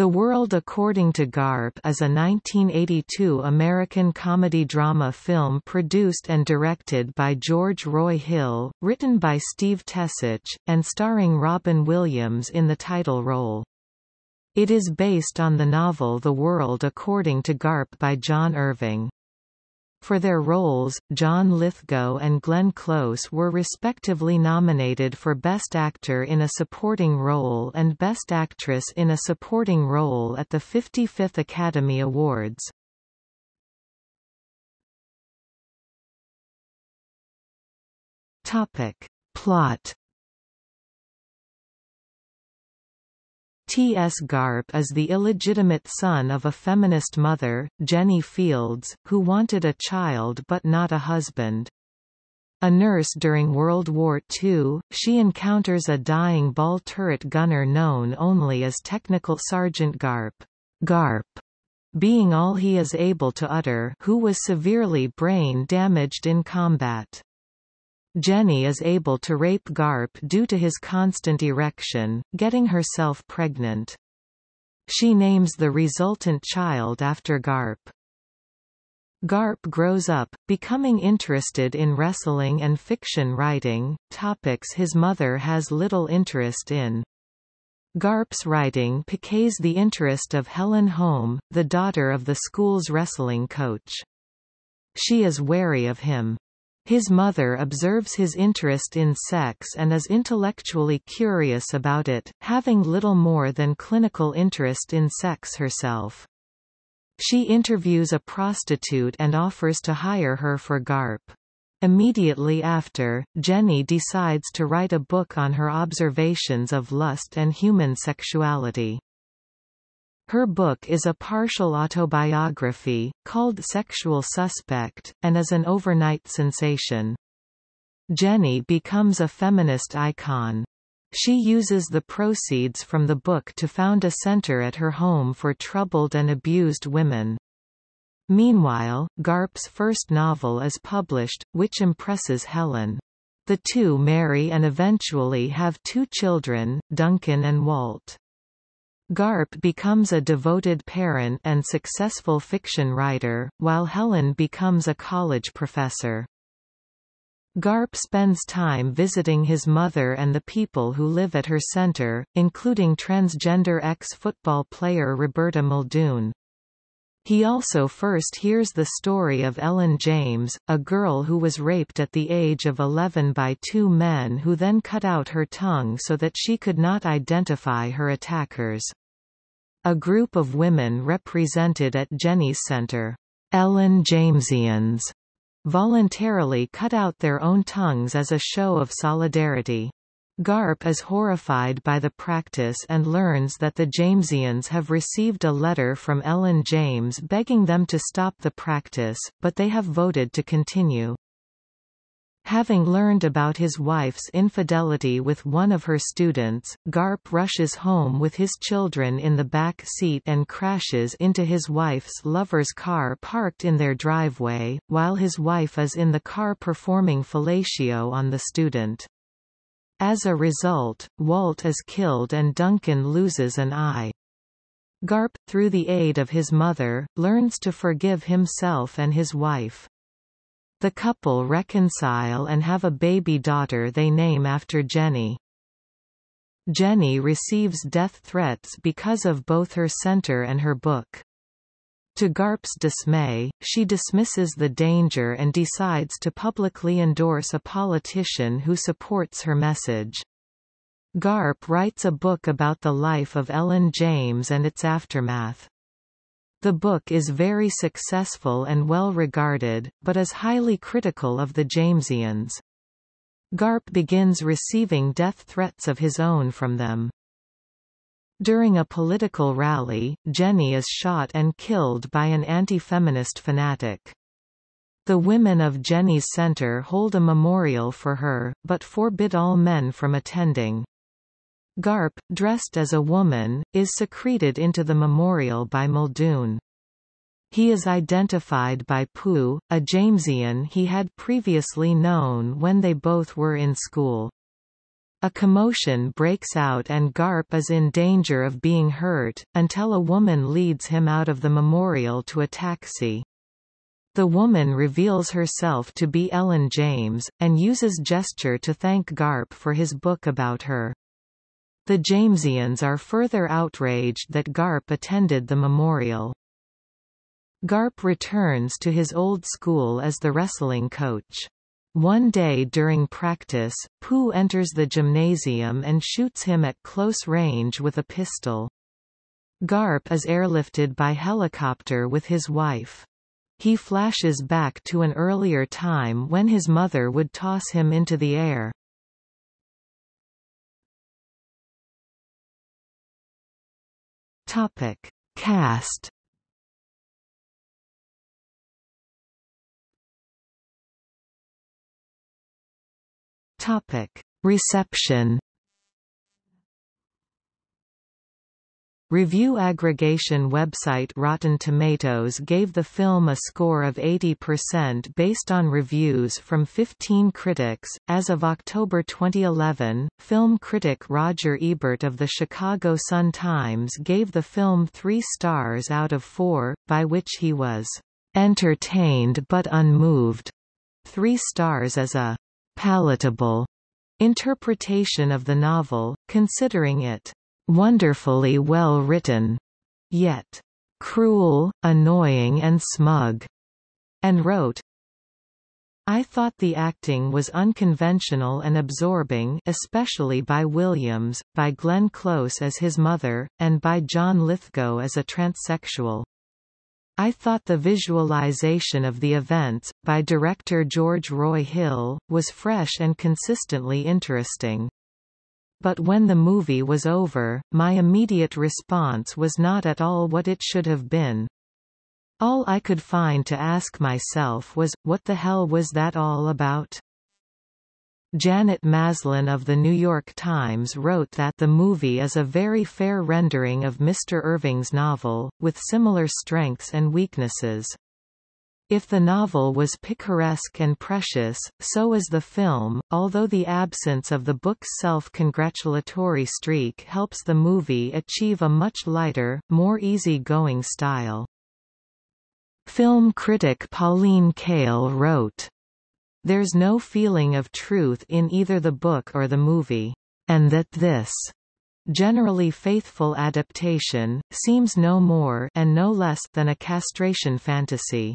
The World According to Garp is a 1982 American comedy-drama film produced and directed by George Roy Hill, written by Steve Tesich, and starring Robin Williams in the title role. It is based on the novel The World According to Garp by John Irving. For their roles, John Lithgow and Glenn Close were respectively nominated for Best Actor in a Supporting Role and Best Actress in a Supporting Role at the 55th Academy Awards. Topic. Plot T. S. Garp is the illegitimate son of a feminist mother, Jenny Fields, who wanted a child but not a husband. A nurse during World War II, she encounters a dying ball turret gunner known only as Technical Sergeant Garp, Garp, being all he is able to utter who was severely brain damaged in combat. Jenny is able to rape Garp due to his constant erection, getting herself pregnant. She names the resultant child after Garp. Garp grows up, becoming interested in wrestling and fiction writing, topics his mother has little interest in. Garp's writing piques the interest of Helen Holm, the daughter of the school's wrestling coach. She is wary of him. His mother observes his interest in sex and is intellectually curious about it, having little more than clinical interest in sex herself. She interviews a prostitute and offers to hire her for GARP. Immediately after, Jenny decides to write a book on her observations of lust and human sexuality. Her book is a partial autobiography, called Sexual Suspect, and is an overnight sensation. Jenny becomes a feminist icon. She uses the proceeds from the book to found a center at her home for troubled and abused women. Meanwhile, Garp's first novel is published, which impresses Helen. The two marry and eventually have two children, Duncan and Walt. Garp becomes a devoted parent and successful fiction writer, while Helen becomes a college professor. Garp spends time visiting his mother and the people who live at her center, including transgender ex-football player Roberta Muldoon. He also first hears the story of Ellen James, a girl who was raped at the age of 11 by two men who then cut out her tongue so that she could not identify her attackers. A group of women represented at Jenny's Center, Ellen Jamesians, voluntarily cut out their own tongues as a show of solidarity. Garp is horrified by the practice and learns that the Jamesians have received a letter from Ellen James begging them to stop the practice, but they have voted to continue. Having learned about his wife's infidelity with one of her students, Garp rushes home with his children in the back seat and crashes into his wife's lover's car parked in their driveway, while his wife is in the car performing fellatio on the student. As a result, Walt is killed and Duncan loses an eye. Garp, through the aid of his mother, learns to forgive himself and his wife. The couple reconcile and have a baby daughter they name after Jenny. Jenny receives death threats because of both her center and her book. To Garp's dismay, she dismisses the danger and decides to publicly endorse a politician who supports her message. Garp writes a book about the life of Ellen James and its aftermath. The book is very successful and well regarded, but is highly critical of the Jamesians. Garp begins receiving death threats of his own from them. During a political rally, Jenny is shot and killed by an anti-feminist fanatic. The women of Jenny's Center hold a memorial for her, but forbid all men from attending. Garp, dressed as a woman, is secreted into the memorial by Muldoon. He is identified by Pooh, a Jamesian he had previously known when they both were in school. A commotion breaks out and Garp is in danger of being hurt, until a woman leads him out of the memorial to a taxi. The woman reveals herself to be Ellen James, and uses gesture to thank Garp for his book about her. The Jamesians are further outraged that Garp attended the memorial. Garp returns to his old school as the wrestling coach. One day during practice, Pooh enters the gymnasium and shoots him at close range with a pistol. Garp is airlifted by helicopter with his wife. He flashes back to an earlier time when his mother would toss him into the air. Topic: Cast. Topic: Reception. Review aggregation website Rotten Tomatoes gave the film a score of 80% based on reviews from 15 critics. As of October 2011, film critic Roger Ebert of the Chicago Sun-Times gave the film 3 stars out of 4, by which he was entertained but unmoved. 3 stars as a palatable interpretation of the novel, considering it wonderfully well written, yet cruel, annoying and smug, and wrote, I thought the acting was unconventional and absorbing especially by Williams, by Glenn Close as his mother, and by John Lithgow as a transsexual. I thought the visualization of the events, by director George Roy Hill, was fresh and consistently interesting. But when the movie was over, my immediate response was not at all what it should have been. All I could find to ask myself was, what the hell was that all about? Janet Maslin of The New York Times wrote that the movie is a very fair rendering of Mr. Irving's novel, with similar strengths and weaknesses. If the novel was picaresque and precious, so is the film, although the absence of the book's self-congratulatory streak helps the movie achieve a much lighter, more easy-going style. Film critic Pauline Kael wrote, There's no feeling of truth in either the book or the movie, and that this generally faithful adaptation, seems no more and no less than a castration fantasy.